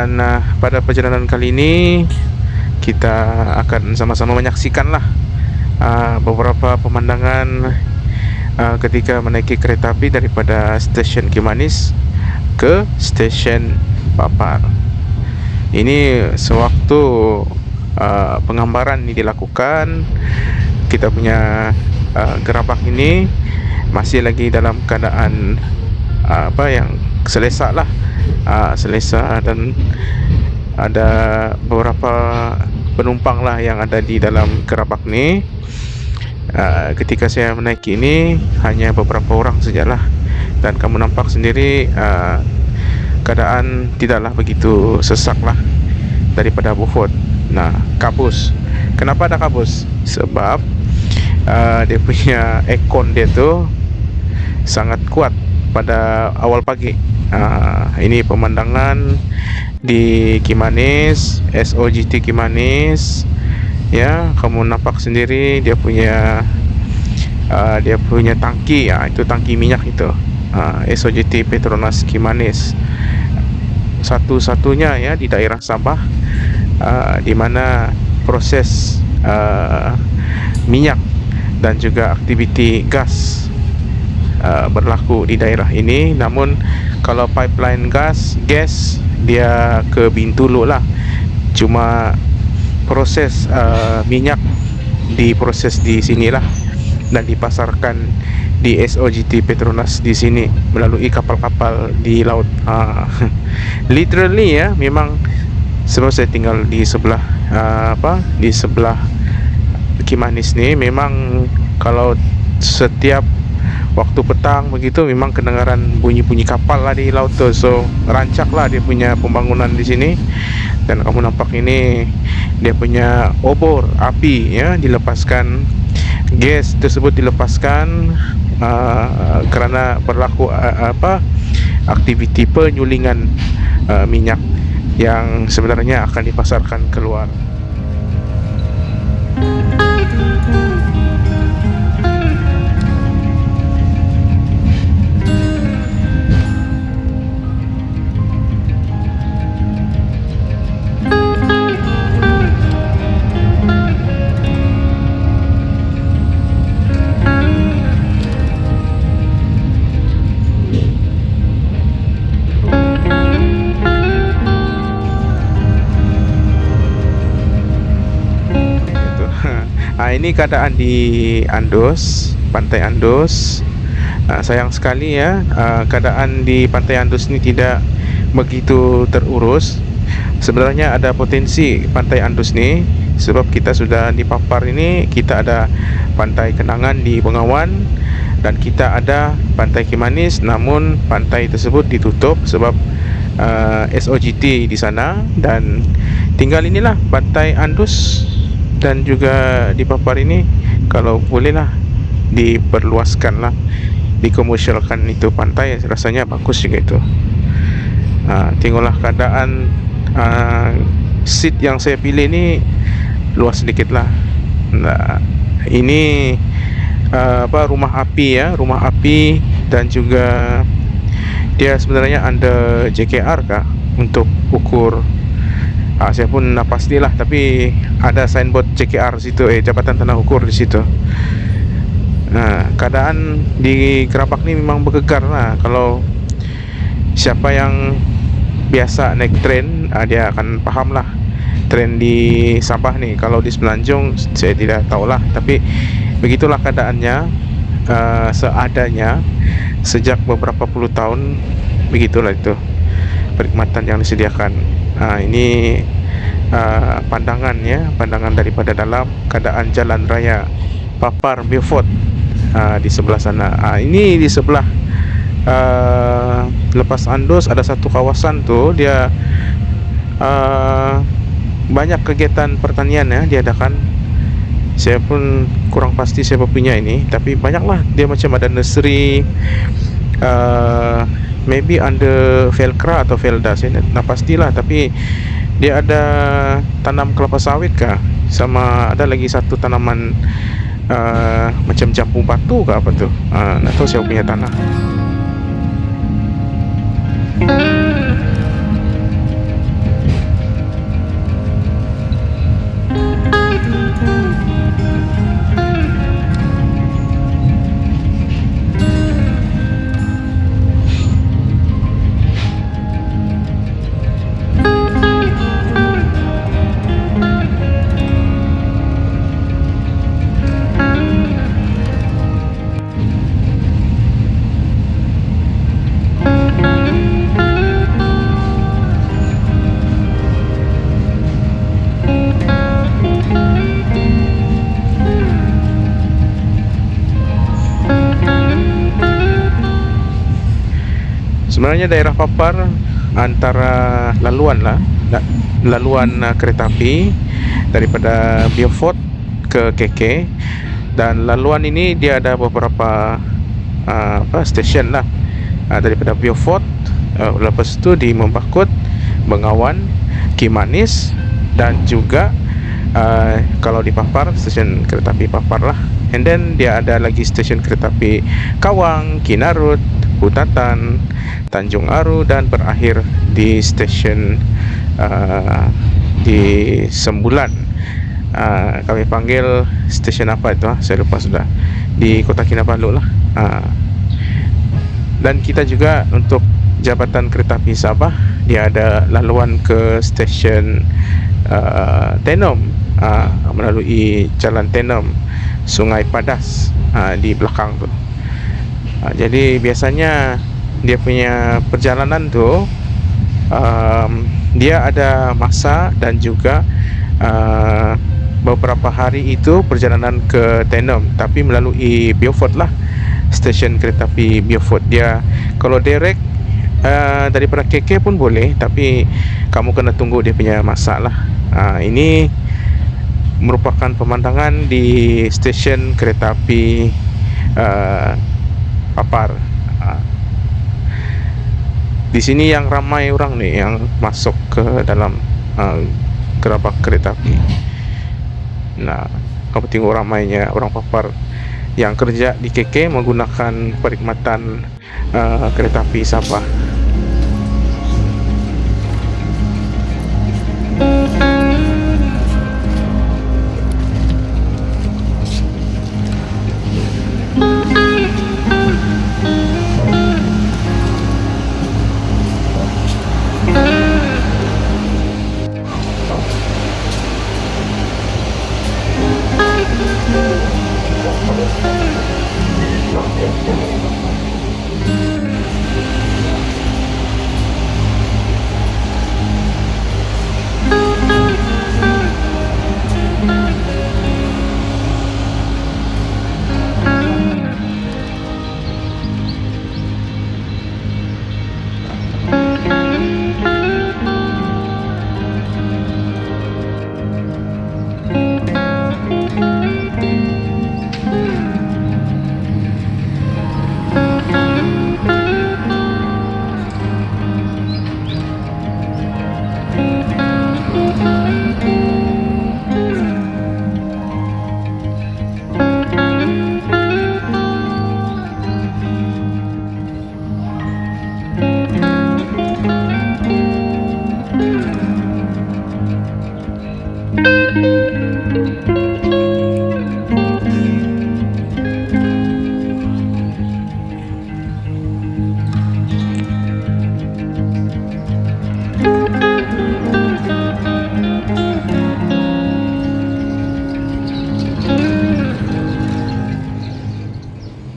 dan uh, pada perjalanan kali ini kita akan sama-sama menyaksikanlah uh, beberapa pemandangan uh, ketika menaiki kereta api daripada stesen Kimanis ke stesen Papar. Ini sewaktu uh, penggambaran ini dilakukan, kita punya uh, gerabak ini masih lagi dalam keadaan uh, apa yang selesa lah, uh, selesa dan ada beberapa penumpang lah yang ada di dalam gerabak ni. Uh, ketika saya menaiki ini hanya beberapa orang sajalah. Dan kamu nampak sendiri uh, keadaan tidaklah begitu sesak lah daripada bufut nah kabus. Kenapa ada kabus? Sebab uh, dia punya ekon dia tu sangat kuat pada awal pagi uh, ini pemandangan di Kimanis SOGT Kimanis. Ya kamu nampak sendiri dia punya uh, dia punya tangki. Ya itu tangki minyak itu. Uh, SOGT Petronas Kimanis. Satu-satunya ya di daerah Sabah uh, di mana proses uh, minyak dan juga aktiviti gas uh, berlaku di daerah ini. Namun kalau pipeline gas gas dia ke Bintulu lah. Cuma proses uh, minyak diproses di sinilah dan dipasarkan di SOGT Petronas di sini melalui kapal-kapal di laut. Uh, literally ya memang sebab saya tinggal di sebelah uh, apa di sebelah Kimanis ni memang kalau setiap waktu petang begitu memang kedengaran bunyi-bunyi kapal lah di laut tu. So rancak lah dia punya pembangunan di sini. Dan kamu nampak ini dia punya obor api ya dilepaskan. Gas tersebut dilepaskan uh, kerana berlaku uh, apa aktiviti penyulingan uh, minyak yang sebenarnya akan dipasarkan keluar ini keadaan di Andos, Pantai Andos. Uh, sayang sekali ya, uh, keadaan di Pantai Andos ini tidak begitu terurus. Sebenarnya ada potensi Pantai Andos ni sebab kita sudah di Papar ini kita ada Pantai Kenangan di Bengawan dan kita ada Pantai Kimanis namun pantai tersebut ditutup sebab uh, SOGT di sana dan tinggal inilah Pantai Andus dan juga di Papar ini kalau bolehlah diperluaskan lah dikomersialkan itu pantai. Rasanya bagus juga itu. Ha, tengoklah keadaan uh, seat yang saya pilih ni luas sedikit lah nah, ini uh, apa rumah api ya rumah api dan juga dia sebenarnya under JKR kah untuk ukur ha, saya pun nak pastilah tapi ada signboard CKR situ eh Jabatan Tanah Ukur di situ. Nah keadaan di Kerapak ni memang bergegar lah. Kalau siapa yang biasa naik tren ha, dia akan faham lah tren di Sabah ni. Kalau di Semenanjung saya tidak tahulah. Tapi begitulah keadaannya uh, seadanya sejak beberapa puluh tahun begitulah itu perkhidmatan yang disediakan ha, ini uh, pandangan ya pandangan daripada dalam keadaan jalan raya Papar Beaufort uh, di sebelah sana. Ha, ini di sebelah uh, lepas Andos ada satu kawasan tu dia uh, banyak kegiatan pertanian ya diadakan. Saya pun kurang pasti siapa punya ini tapi banyaklah. Dia macam ada nursery uh, maybe under Velcra atau Velda saya nak pastilah. Tapi dia ada tanam kelapa sawit kah? Sama ada lagi satu tanaman uh, macam jambu batu ke apa tu? Uh, nak tahu siapa punya tanah sebenarnya daerah Papar antara laluan lah. Laluan uh, kereta api daripada Beaufort ke KK dan laluan ini dia ada beberapa uh, apa stesen lah. Uh, daripada Beaufort uh, lepas tu di Membakut Bengawan Kimanis dan juga uh, kalau di Papar stesen kereta api Papar lah. And then dia ada lagi stesen kereta api Kawang Kinarut Hutatan Tanjung Aru dan berakhir di stesen uh, di Sembulan. Uh, kami panggil stesen apa itu uh? saya lupa sudah. Di Kota Kinabalu lah. Uh, dan kita juga untuk Jabatan Kereta Api Sabah dia ada laluan ke stesen uh, Tenom uh, melalui Jalan Tenom Sungai Padas uh, di belakang tu uh, jadi biasanya dia punya perjalanan tu um, dia ada masa dan juga uh, beberapa hari itu perjalanan ke Tenom tapi melalui Beaufort lah stesen kereta api Beaufort. Dia kalau direct uh, daripada KK pun boleh tapi kamu kena tunggu dia punya masa lah. Uh, ini merupakan pemandangan di stesen kereta api uh, Papar uh, di sini yang ramai orang nih yang masuk ke dalam uh, gerabak kereta api. Nah, kamu tengok ramainya orang papar yang kerja di KK menggunakan perkhidmatan uh, kereta api Sabah.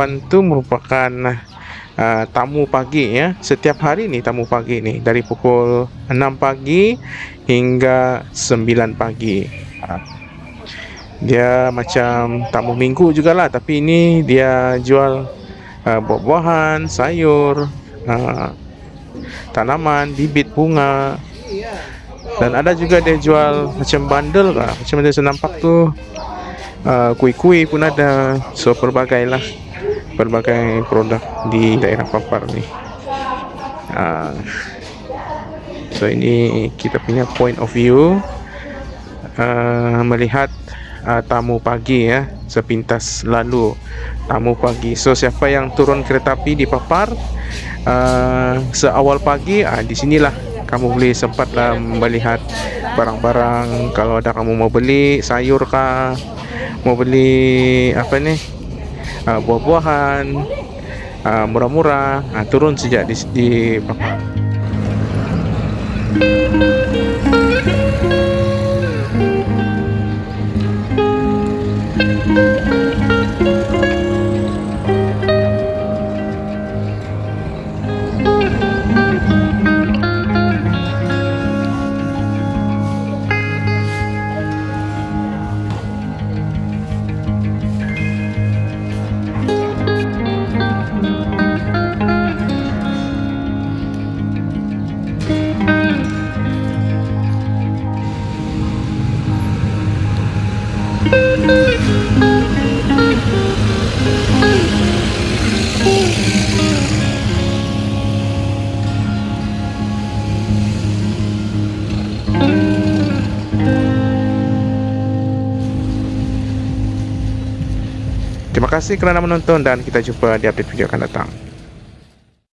Depan tu merupakan uh, tamu pagi ya. Setiap hari ni tamu pagi ni dari pukul 6 pagi hingga 9 pagi. Uh, dia macam tamu minggu jugalah tapi ini dia jual uh, buah-buahan, sayur, uh, tanaman, bibit bunga. Dan ada juga dia jual macam bundle lah. Macam mana saya nampak tu uh, kuih-kuih pun ada. So pelbagai lah berbagai produk di daerah Papar ni. Uh, so ini kita punya point of view uh, melihat uh, tamu pagi ya sepintas lalu tamu pagi. So siapa yang turun kereta api di Papar uh, seawal pagi uh, di sinilah kamu boleh sempatlah melihat barang-barang kalau ada kamu mau beli sayur kah mau beli apa ni uh, buah-buahan uh, murah-murah. Uh, turun sejak di, di Terima kasih kerana menonton dan kita jumpa di update video akan datang.